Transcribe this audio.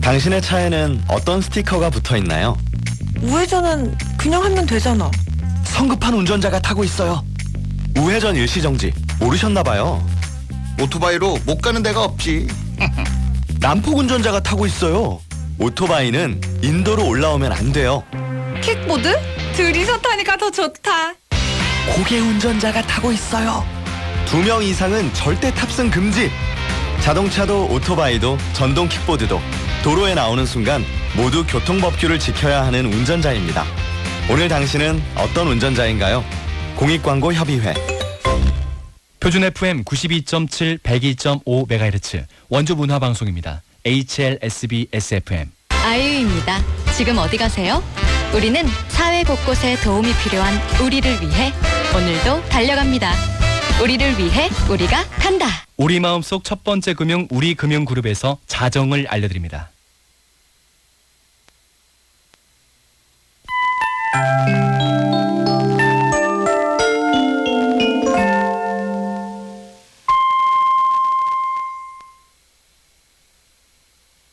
당신의 차에는 어떤 스티커가 붙어 있나요? 우회전은 그냥 하면 되잖아. 성급한 운전자가 타고 있어요. 우회전 일시 정지 모르셨나봐요. 오토바이로 못 가는 데가 없지. 난폭 운전자가 타고 있어요. 오토바이는 인도로 올라오면 안 돼요. 킥보드? 둘이서 타니까 더 좋다. 고개 운전자가 타고 있어요. 두 명 이상은 절대 탑승 금지. 자동차도 오토바이도 전동 킥보드도 도로에 나오는 순간 모두 교통법규를 지켜야 하는 운전자입니다. 오늘 당신은 어떤 운전자인가요? 공익광고 협의회 표준 FM 92.7, 102.5MHz 원주 문화 방송입니다. HLSB SFM. 아이유입니다. 지금 어디 가세요? 우리는 사회 곳곳에 도움이 필요한 우리를 위해 오늘도 달려갑니다. 우리를 위해 우리가 간다. 우리 마음속 첫 번째 금융 우리 금융그룹에서 자정을 알려드립니다.